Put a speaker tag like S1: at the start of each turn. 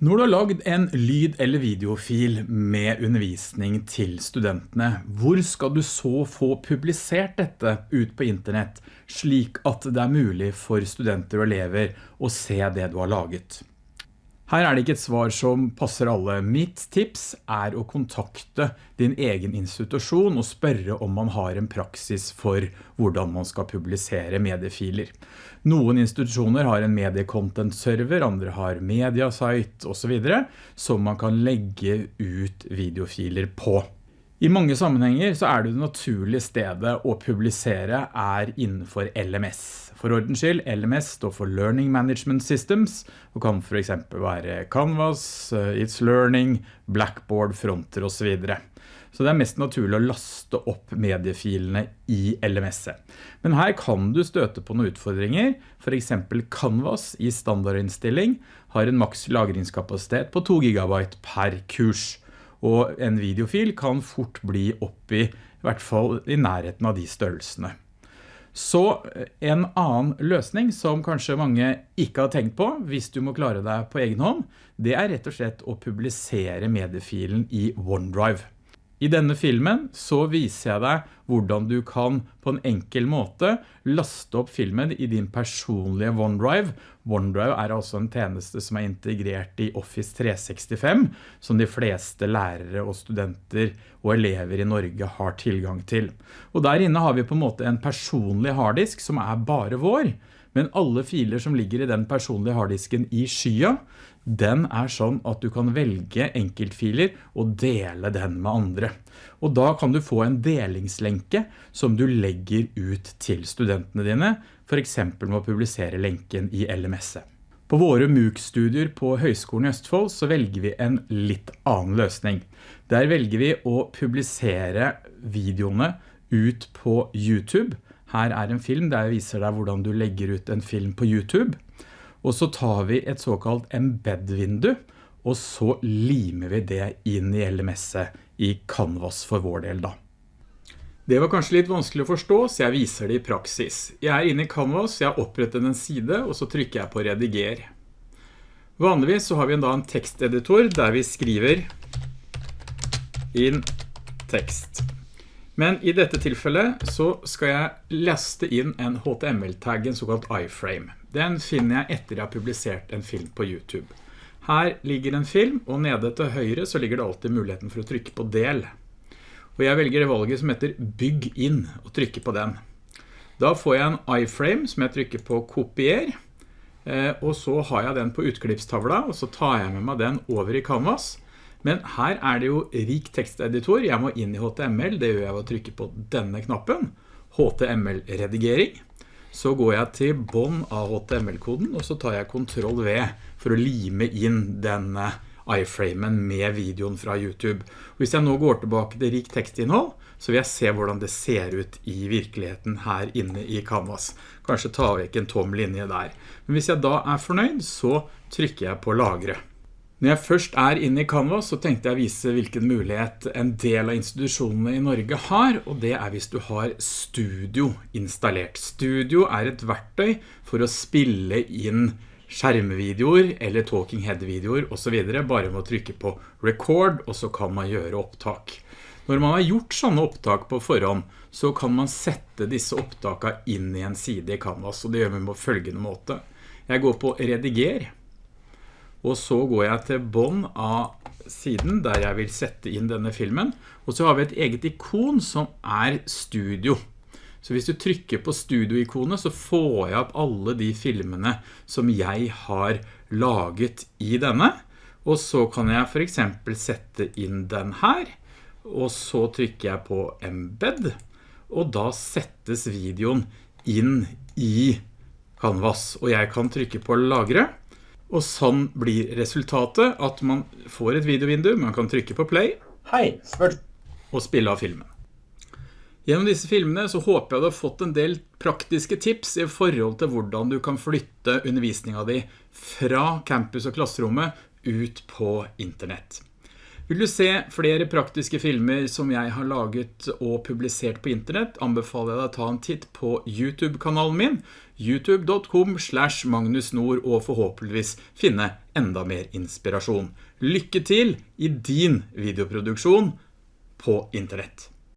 S1: Når du har lagd en lyd- eller videofil med undervisning til studentene, hvor skal du så få publisert dette ut på internett, slik at det er mulig for studenter og elever å se det du har laget? Her er det ikke et svar som passer alle. Mitt tips er å kontakte din egen institusjon og spørre om man har en praksis for hvordan man skal publisere mediefiler. Noen institusjoner har en mediecontent-server, andre har mediasite og så videre, som man kan legge ut videofiler på. I mange sammenhenger så er det det naturlige stedet å publisere er innenfor LMS. For ordens skyld, LMS står for Learning Management Systems, og kan for eksempel være Canvas, eh, It's Learning, Blackboard, Fronter og så videre. Så det er mest naturlig å laste opp mediefilene i LMS-et. Men her kan du støte på noen utfordringer. For eksempel Canvas i standardinnstilling har en maks lagringskapasitet på 2 GB per kurs. Og en videofil kan fort bli opp i, i hvert fall i nærheten av de størrelsene. Så eh, en annen løsning som kanskje mange ikke har tenkt på, hvis du må klare deg på egen hånd, det er rett og slett å publisere mediefilen i OneDrive. I denne filmen så viser jeg deg hvordan du kan på en enkel måte laste opp filmen i din personlige OneDrive. OneDrive er altså en tjeneste som er integrert i Office 365, som de fleste lærere og studenter og elever i Norge har tilgang til. Og der inne har vi på en måte en personlig harddisk som er bare vår, men alle filer som ligger i den personlige harddisken i skya, den er sånn at du kan velge enkeltfiler og dele den med andre. Og da kan du få en delingslenke som du legger ut til studentene dine, for eksempel med å publisere lenken i LMS-et. På våre MOOC-studier på Høgskolen i Østfold så velger vi en litt annen løsning. Der velger vi å publisere videoene ut på YouTube, her er en film der jeg viser deg hvordan du legger ut en film på YouTube. Og så tar vi et såkalt embed-vindu, og så limer vi det inn i LMS-et i Canvas for vår del da. Det var kanskje litt vanskelig å forstå, så jeg viser det i praksis. Jeg er inne i Canvas, jeg har opprettet en side, og så trykker jeg på rediger. Vanligvis så har vi da en teksteditor der vi skriver inn tekst. Men i dette tilfellet så skal jeg laste inn en HTML-tag, en såkalt iframe. Den finner jeg etter jeg har publisert en film på YouTube. Her ligger en film, og nede til høyre så ligger det alltid muligheten for å trykke på del. Og jeg velger det valget som heter bygg inn, og trykker på den. Da får jeg en iframe som jeg trykker på kopier, eh, og så har jeg den på utklippstavla, og så tar jeg med meg den over i Canvas, men her er det jo rik teksteditor. Jeg må inn i HTML. Det gjør jeg ved å trykke på denne knappen. HTML-redigering. Så går jeg til bånd av HTML-koden, og så tar jeg Ctrl V for å lime inn denne iframen med videoen fra YouTube. Hvis jeg nå går tilbake til rik tekstinnhold, så vil jeg se hvordan det ser ut i virkeligheten her inne i Canvas. Kanskje ta vekk en tom linje der. Men hvis jeg da er fornøyd, så trykker jeg på lagre. Når jeg først er inne i Canva, så tenkte jeg å vise hvilken mulighet en del av institusjonene i Norge har, og det er hvis du har Studio installert. Studio er et verktøy for å spille inn skjermvideoer eller talking head-videoer og så videre, bare med å trykke på record, og så kan man gjøre opptak. Når man har gjort sånne opptak på forhånd, så kan man sette disse opptakene inn i en side i Canvas, og det gjør vi på følgende måte. Jeg går på rediger, og så går jeg til bånd av siden der jeg vil sette inn denne filmen. Og så har vi et eget ikon som er studio. Så hvis du trykker på studio-ikonet så får jeg opp alle de filmene som jeg har laget i denne. Og så kan jeg for eksempel sette inn den her. Og så trykker jeg på embed. Og da settes videoen inn i Canvas. Og jeg kan trykke på lagre. Og sånn blir resultatet at man får et videovindu, man kan trykke på play
S2: Hei,
S1: og spille av filmen. Gjennom disse filmene så håper jeg du har fått en del praktiske tips i forhold til hvordan du kan flytte undervisningen din fra campus og klasserommet ut på internett. Vil du se flere praktiske filmer som jeg har laget og publisert på internett, anbefaler jeg deg å ta en titt på YouTube-kanalen min, youtube.com slash magnusnord og forhåpentligvis finne enda mer inspirasjon. Lykke til i din videoproduksjon på internett!